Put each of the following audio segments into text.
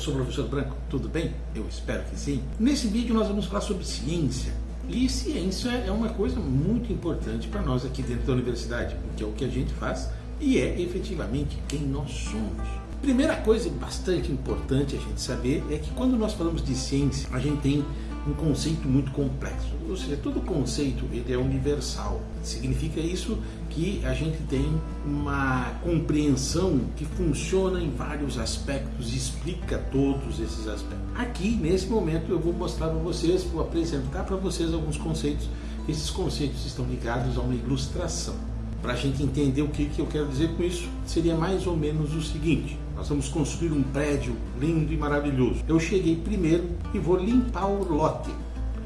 sou o professor Branco, tudo bem? Eu espero que sim. Nesse vídeo nós vamos falar sobre ciência. E ciência é uma coisa muito importante para nós aqui dentro da universidade, porque é o que a gente faz e é efetivamente quem nós somos. Primeira coisa bastante importante a gente saber é que quando nós falamos de ciência, a gente tem um conceito muito complexo. Ou seja, todo conceito ele é universal. Significa isso que a gente tem uma compreensão que funciona em vários aspectos e explica todos esses aspectos. Aqui, nesse momento, eu vou mostrar para vocês, vou apresentar para vocês alguns conceitos. Esses conceitos estão ligados a uma ilustração. Para a gente entender o que, que eu quero dizer com isso, seria mais ou menos o seguinte. Nós vamos construir um prédio lindo e maravilhoso. Eu cheguei primeiro e vou limpar o lote.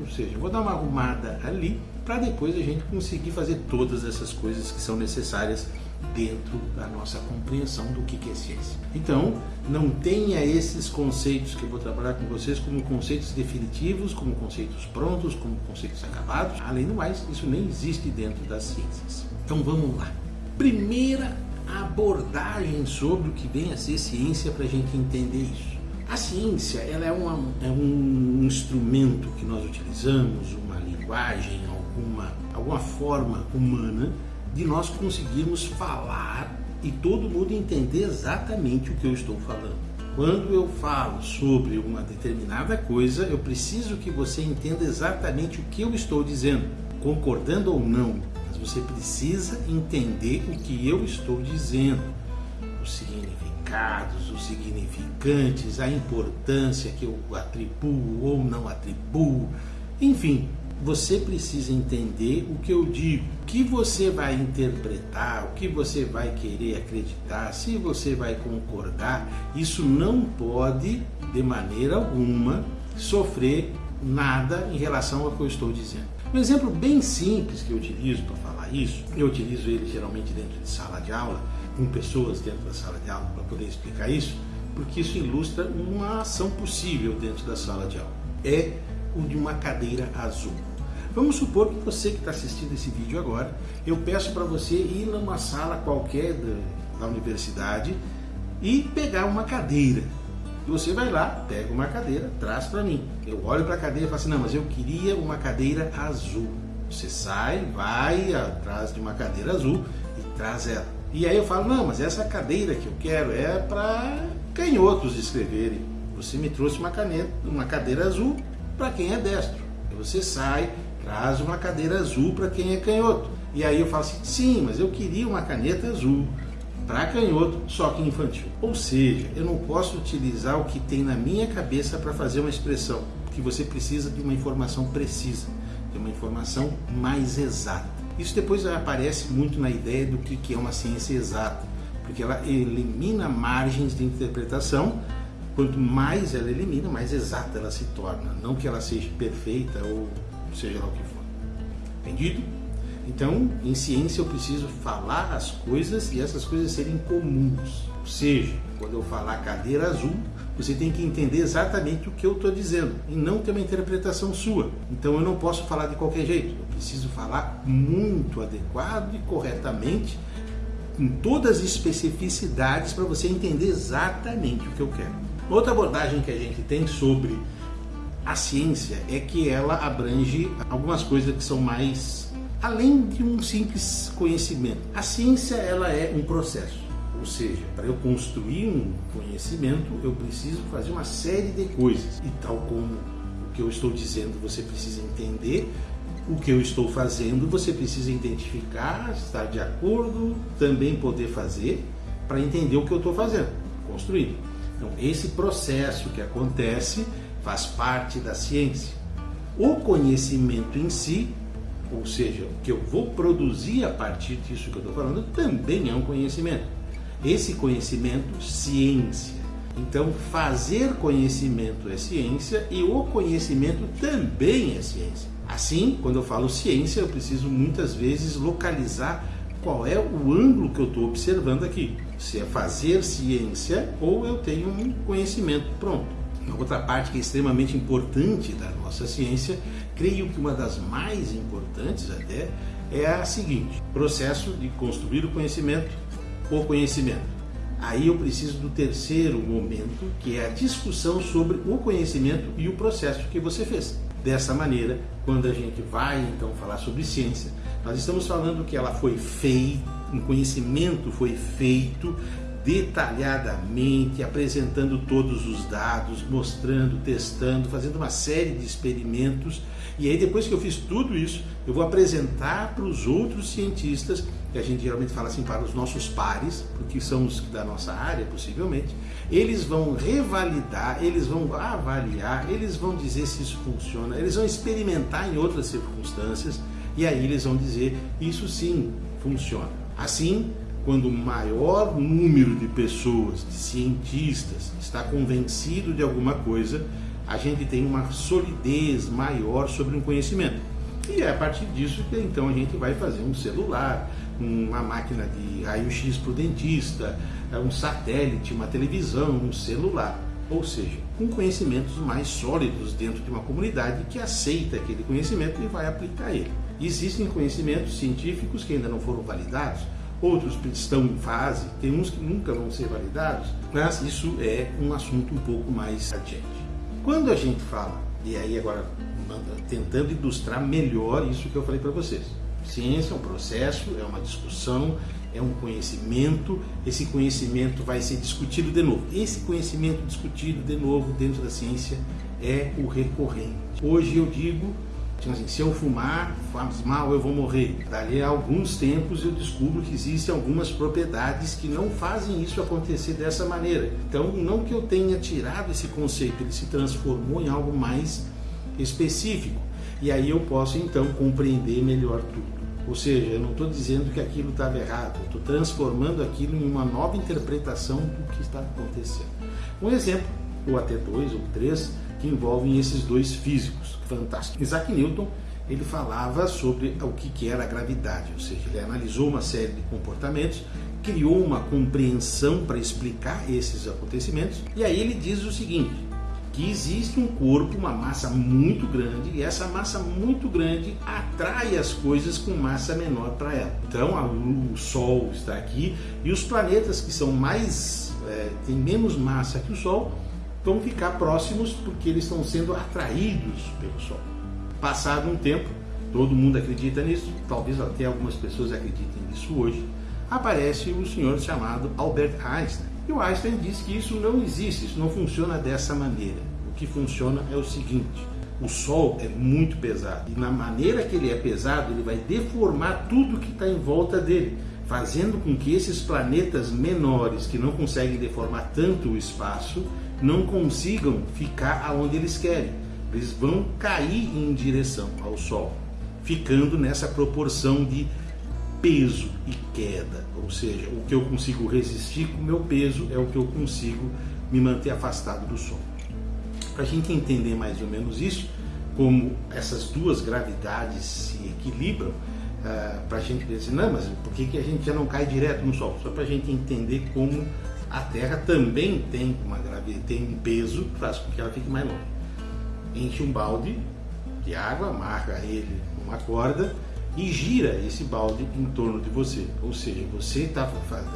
Ou seja, vou dar uma arrumada ali para depois a gente conseguir fazer todas essas coisas que são necessárias dentro da nossa compreensão do que é ciência. Então, não tenha esses conceitos que eu vou trabalhar com vocês como conceitos definitivos, como conceitos prontos, como conceitos acabados. Além do mais, isso nem existe dentro das ciências. Então vamos lá. Primeira abordagem sobre o que vem a ser ciência para a gente entender isso. A ciência ela é, uma, é um instrumento que nós utilizamos, uma linguagem, alguma, alguma forma humana de nós conseguirmos falar e todo mundo entender exatamente o que eu estou falando. Quando eu falo sobre uma determinada coisa, eu preciso que você entenda exatamente o que eu estou dizendo, concordando ou não, você precisa entender o que eu estou dizendo, os significados, os significantes, a importância que eu atribuo ou não atribuo, enfim, você precisa entender o que eu digo, o que você vai interpretar, o que você vai querer acreditar, se você vai concordar, isso não pode, de maneira alguma, sofrer nada em relação ao que eu estou dizendo. Um exemplo bem simples que eu utilizo para falar isso, eu utilizo ele geralmente dentro de sala de aula, com pessoas dentro da sala de aula para poder explicar isso, porque isso ilustra uma ação possível dentro da sala de aula. É o de uma cadeira azul. Vamos supor que você que está assistindo esse vídeo agora, eu peço para você ir numa sala qualquer da, da universidade e pegar uma cadeira e você vai lá, pega uma cadeira, traz para mim. Eu olho para a cadeira e falo assim, não, mas eu queria uma cadeira azul. Você sai, vai atrás de uma cadeira azul e traz ela. E aí eu falo, não, mas essa cadeira que eu quero é para canhotos escreverem. Você me trouxe uma caneta, uma cadeira azul para quem é destro. Você sai, traz uma cadeira azul para quem é canhoto. E aí eu falo assim, sim, mas eu queria uma caneta azul para canhoto, só que infantil. Ou seja, eu não posso utilizar o que tem na minha cabeça para fazer uma expressão, porque você precisa de uma informação precisa, de uma informação mais exata. Isso depois aparece muito na ideia do que é uma ciência exata, porque ela elimina margens de interpretação. Quanto mais ela elimina, mais exata ela se torna. Não que ela seja perfeita ou seja lá o que for. Entendido? Então, em ciência eu preciso falar as coisas e essas coisas serem comuns. Ou seja, quando eu falar cadeira azul, você tem que entender exatamente o que eu estou dizendo e não ter uma interpretação sua. Então eu não posso falar de qualquer jeito, eu preciso falar muito adequado e corretamente, com todas as especificidades para você entender exatamente o que eu quero. Outra abordagem que a gente tem sobre a ciência é que ela abrange algumas coisas que são mais além de um simples conhecimento. A ciência ela é um processo, ou seja, para eu construir um conhecimento eu preciso fazer uma série de coisas e tal como o que eu estou dizendo você precisa entender o que eu estou fazendo, você precisa identificar, estar de acordo, também poder fazer para entender o que eu estou fazendo, construindo. Então, esse processo que acontece faz parte da ciência. O conhecimento em si ou seja, o que eu vou produzir a partir disso que eu estou falando, também é um conhecimento. Esse conhecimento, ciência. Então, fazer conhecimento é ciência e o conhecimento também é ciência. Assim, quando eu falo ciência, eu preciso muitas vezes localizar qual é o ângulo que eu estou observando aqui. Se é fazer ciência ou eu tenho um conhecimento pronto. Outra parte que é extremamente importante da nossa ciência, creio que uma das mais importantes até, é a seguinte: processo de construir o conhecimento, o conhecimento. Aí eu preciso do terceiro momento, que é a discussão sobre o conhecimento e o processo que você fez. Dessa maneira, quando a gente vai então falar sobre ciência, nós estamos falando que ela foi feita, um conhecimento foi feito detalhadamente, apresentando todos os dados, mostrando, testando, fazendo uma série de experimentos. E aí, depois que eu fiz tudo isso, eu vou apresentar para os outros cientistas, que a gente geralmente fala assim para os nossos pares, porque são os da nossa área, possivelmente. Eles vão revalidar, eles vão avaliar, eles vão dizer se isso funciona, eles vão experimentar em outras circunstâncias, e aí eles vão dizer: isso sim funciona. Assim, quando o maior número de pessoas, de cientistas, está convencido de alguma coisa, a gente tem uma solidez maior sobre um conhecimento. E é a partir disso que então a gente vai fazer um celular, uma máquina de raio-x para o dentista, um satélite, uma televisão, um celular. Ou seja, com conhecimentos mais sólidos dentro de uma comunidade que aceita aquele conhecimento e vai aplicar ele. Existem conhecimentos científicos que ainda não foram validados, outros estão em fase, tem uns que nunca vão ser validados, mas isso é um assunto um pouco mais adiante. Quando a gente fala, e aí agora tentando ilustrar melhor isso que eu falei para vocês, ciência é um processo, é uma discussão, é um conhecimento, esse conhecimento vai ser discutido de novo. Esse conhecimento discutido de novo dentro da ciência é o recorrente. Hoje eu digo Tipo assim, se eu fumar, faz mal, eu vou morrer. Dali a alguns tempos eu descubro que existem algumas propriedades que não fazem isso acontecer dessa maneira. Então, não que eu tenha tirado esse conceito, ele se transformou em algo mais específico. E aí eu posso então compreender melhor tudo. Ou seja, eu não estou dizendo que aquilo estava errado, estou transformando aquilo em uma nova interpretação do que está acontecendo. Um exemplo, ou até dois ou três, que envolvem esses dois físicos fantásticos. Isaac Newton ele falava sobre o que era a gravidade, ou seja, ele analisou uma série de comportamentos, criou uma compreensão para explicar esses acontecimentos, e aí ele diz o seguinte: que existe um corpo, uma massa muito grande, e essa massa muito grande atrai as coisas com massa menor para ela. Então, o Sol está aqui e os planetas que são mais é, têm menos massa que o Sol vão ficar próximos porque eles estão sendo atraídos pelo Sol. Passado um tempo, todo mundo acredita nisso, talvez até algumas pessoas acreditem nisso hoje, aparece o senhor chamado Albert Einstein. E o Einstein diz que isso não existe, isso não funciona dessa maneira. O que funciona é o seguinte: o Sol é muito pesado e na maneira que ele é pesado, ele vai deformar tudo que está em volta dele, fazendo com que esses planetas menores que não conseguem deformar tanto o espaço não consigam ficar aonde eles querem. Eles vão cair em direção ao Sol, ficando nessa proporção de peso e queda. Ou seja, o que eu consigo resistir com o meu peso é o que eu consigo me manter afastado do Sol. Para a gente entender mais ou menos isso, como essas duas gravidades se equilibram, uh, para a gente dizer, não, mas por que, que a gente já não cai direto no Sol? Só para a gente entender como a Terra também tem uma gravidade, tem um peso que faz com que ela fique mais longe. Enche um balde de água, amarra ele numa corda e gira esse balde em torno de você. Ou seja, você está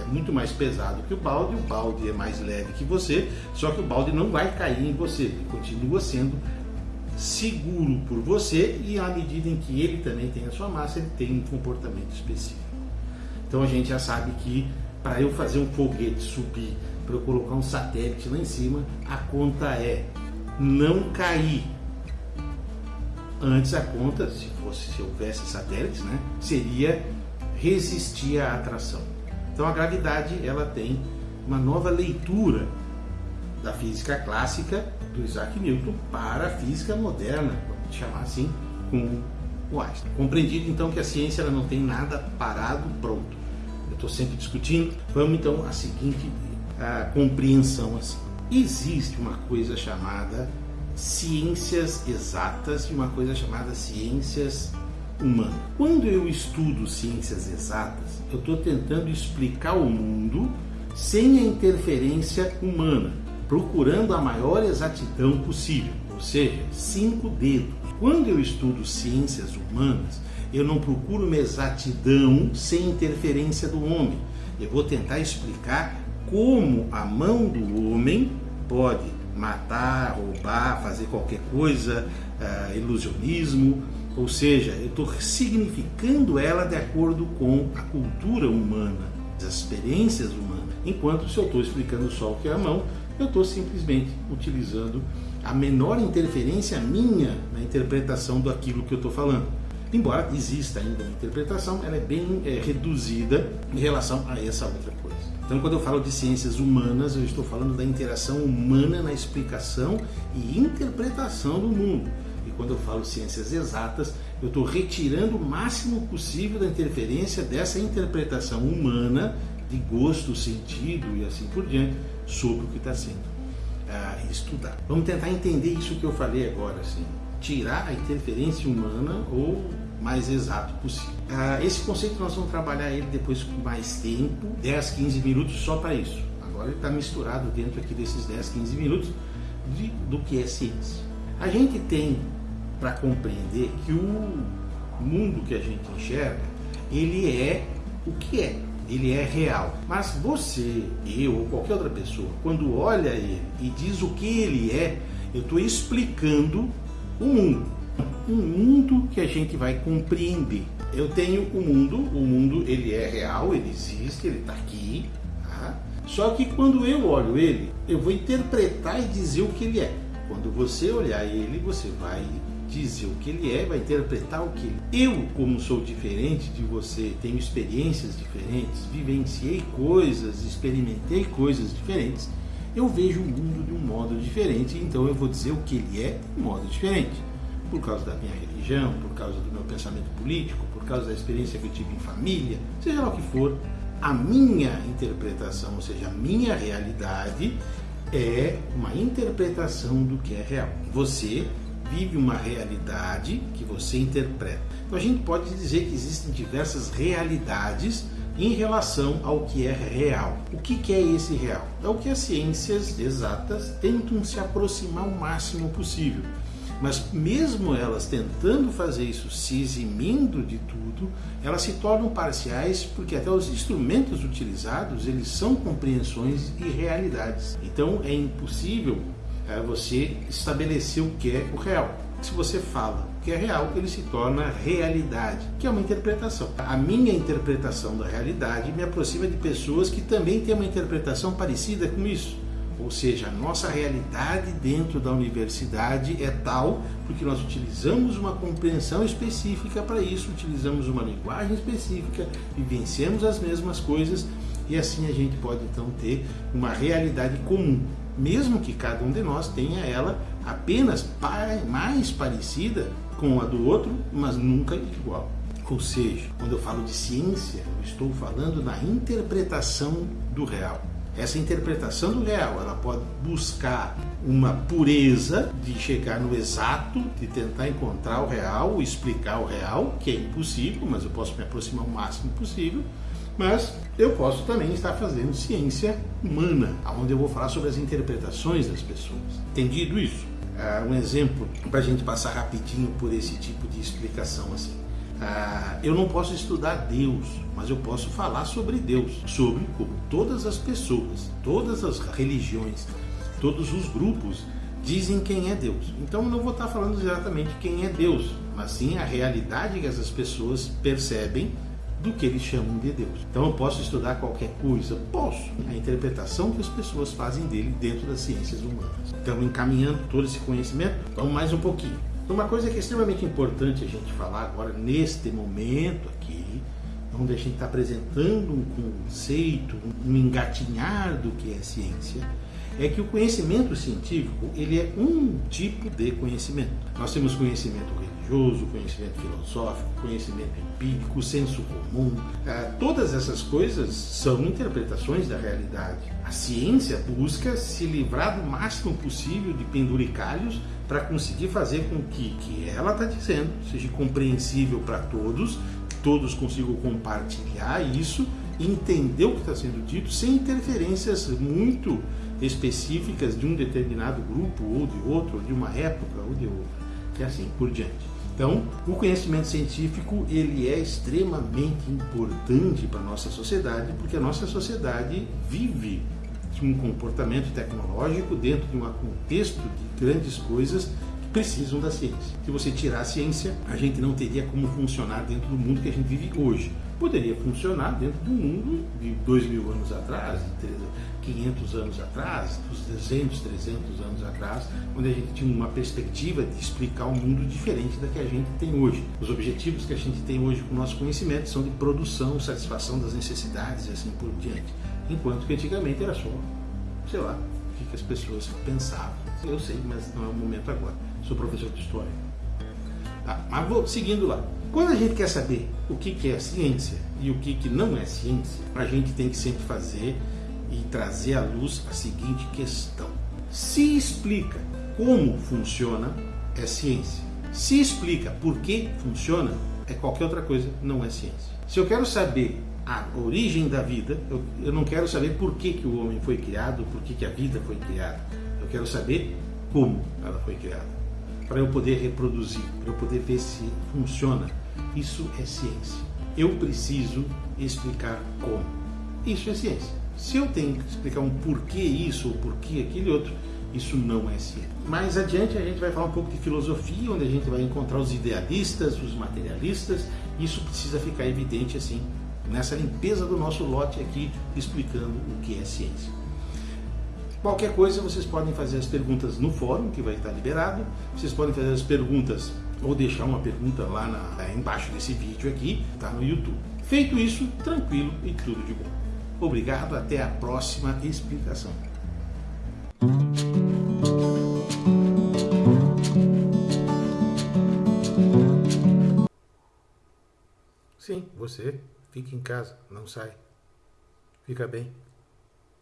é muito mais pesado que o balde, o balde é mais leve que você, só que o balde não vai cair em você, continua sendo seguro por você e à medida em que ele também tem a sua massa, ele tem um comportamento específico. Então a gente já sabe que para eu fazer um foguete subir, para eu colocar um satélite lá em cima, a conta é não cair. Antes a conta, se fosse se houvesse satélites, né, seria resistir à atração. Então a gravidade ela tem uma nova leitura da física clássica do Isaac Newton para a física moderna, vamos chamar assim, com o Einstein. Compreendido então que a ciência ela não tem nada parado pronto estou sempre discutindo. Vamos então à seguinte a compreensão assim. Existe uma coisa chamada ciências exatas e uma coisa chamada ciências humanas. Quando eu estudo ciências exatas, eu estou tentando explicar o mundo sem a interferência humana, procurando a maior exatidão possível, ou seja, cinco dedos. Quando eu estudo ciências humanas, eu não procuro uma exatidão sem interferência do homem. Eu vou tentar explicar como a mão do homem pode matar, roubar, fazer qualquer coisa, uh, ilusionismo, ou seja, eu estou significando ela de acordo com a cultura humana, as experiências humanas. Enquanto se eu estou explicando só o que é a mão, eu estou simplesmente utilizando a menor interferência minha na interpretação daquilo que eu estou falando. Embora exista ainda uma interpretação, ela é bem é, reduzida em relação a essa outra coisa. Então, quando eu falo de ciências humanas, eu estou falando da interação humana na explicação e interpretação do mundo. E quando eu falo ciências exatas, eu estou retirando o máximo possível da interferência dessa interpretação humana de gosto, sentido e assim por diante sobre o que está sendo uh, estudado. Vamos tentar entender isso que eu falei agora, assim, tirar a interferência humana ou mais exato possível. Ah, esse conceito nós vamos trabalhar ele depois com mais tempo, 10, 15 minutos só para isso. Agora ele está misturado dentro aqui desses 10, 15 minutos de, do que é ciência. A gente tem para compreender que o mundo que a gente enxerga, ele é o que é, ele é real. Mas você, eu ou qualquer outra pessoa, quando olha ele e diz o que ele é, eu estou explicando o mundo um mundo que a gente vai compreender. Eu tenho o um mundo, o mundo ele é real, ele existe, ele está aqui. Tá? Só que quando eu olho ele, eu vou interpretar e dizer o que ele é. Quando você olhar ele, você vai dizer o que ele é, vai interpretar o que ele é. Eu, como sou diferente de você, tenho experiências diferentes, vivenciei coisas, experimentei coisas diferentes, eu vejo o mundo de um modo diferente, então eu vou dizer o que ele é de um modo diferente por causa da minha religião, por causa do meu pensamento político, por causa da experiência que eu tive em família, seja lá o que for, a minha interpretação, ou seja, a minha realidade é uma interpretação do que é real. Você vive uma realidade que você interpreta. Então a gente pode dizer que existem diversas realidades em relação ao que é real. O que é esse real? É o que as ciências exatas tentam se aproximar o máximo possível. Mas mesmo elas tentando fazer isso, se eximindo de tudo, elas se tornam parciais porque até os instrumentos utilizados, eles são compreensões e realidades. Então é impossível é, você estabelecer o que é o real. Se você fala que é real, ele se torna realidade, que é uma interpretação. A minha interpretação da realidade me aproxima de pessoas que também têm uma interpretação parecida com isso. Ou seja, a nossa realidade dentro da universidade é tal porque nós utilizamos uma compreensão específica para isso, utilizamos uma linguagem específica, vivenciamos as mesmas coisas e assim a gente pode então ter uma realidade comum, mesmo que cada um de nós tenha ela apenas mais parecida com a do outro, mas nunca igual. Ou seja, quando eu falo de ciência, eu estou falando na interpretação do real. Essa interpretação do real, ela pode buscar uma pureza de chegar no exato, de tentar encontrar o real, explicar o real, que é impossível, mas eu posso me aproximar o máximo possível. Mas eu posso também estar fazendo ciência humana, onde eu vou falar sobre as interpretações das pessoas. Entendido isso? Uh, um exemplo para a gente passar rapidinho por esse tipo de explicação assim. Ah, eu não posso estudar Deus, mas eu posso falar sobre Deus, sobre como todas as pessoas, todas as religiões, todos os grupos dizem quem é Deus. Então eu não vou estar falando exatamente quem é Deus, mas sim a realidade que essas pessoas percebem do que eles chamam de Deus. Então eu posso estudar qualquer coisa? Posso. A interpretação que as pessoas fazem dele dentro das ciências humanas. Então, encaminhando todo esse conhecimento, vamos mais um pouquinho. Uma coisa que é extremamente importante a gente falar agora, neste momento aqui, onde a gente está apresentando um conceito, um engatinhar do que é ciência, é que o conhecimento científico ele é um tipo de conhecimento. Nós temos conhecimento religioso, conhecimento filosófico, conhecimento empírico, senso comum. Ah, todas essas coisas são interpretações da realidade. A ciência busca se livrar do máximo possível de penduricalhos para conseguir fazer com que que ela está dizendo seja compreensível para todos, todos consigam compartilhar isso, entender o que está sendo dito sem interferências muito específicas de um determinado grupo ou de outro, ou de uma época ou de outra, e assim por diante. Então, o conhecimento científico ele é extremamente importante para a nossa sociedade, porque a nossa sociedade vive de um comportamento tecnológico dentro de um contexto de grandes coisas que precisam da ciência. Se você tirar a ciência, a gente não teria como funcionar dentro do mundo que a gente vive hoje poderia funcionar dentro do mundo de dois mil anos atrás, de 500 anos atrás, dos 200, 300 anos atrás, onde a gente tinha uma perspectiva de explicar um mundo diferente da que a gente tem hoje. Os objetivos que a gente tem hoje com o nosso conhecimento são de produção, satisfação das necessidades e assim por diante. Enquanto que antigamente era só, sei lá, o que as pessoas pensavam. Eu sei, mas não é o momento agora. Sou professor de história. Tá, mas vou seguindo lá. Quando a gente quer saber o que, é ciência e o que não é ciência, a gente tem que sempre fazer e trazer à luz a seguinte questão. Se explica como funciona, é ciência. Se explica por que funciona, é qualquer outra coisa, não é ciência. Se eu quero saber a origem da vida, eu, eu não quero saber por que, que o homem foi criado, por que, que a vida foi criada. Eu quero saber como ela foi criada. Para eu poder reproduzir, para eu poder ver se funciona isso é ciência. Eu preciso explicar como. Isso é ciência. Se eu tenho que explicar um porquê isso ou porquê aquele outro, isso não é ciência. Mais adiante a gente vai falar um pouco de filosofia, onde a gente vai encontrar os idealistas, os materialistas. Isso precisa ficar evidente assim nessa limpeza do nosso lote aqui, explicando o que é ciência. Qualquer coisa, vocês podem fazer as perguntas no fórum, que vai estar liberado. Vocês podem fazer as perguntas ou deixar uma pergunta lá na, embaixo desse vídeo aqui, tá no YouTube. Feito isso, tranquilo e tudo de bom. Obrigado, até a próxima explicação. Sim, você fique em casa, não sai. Fica bem.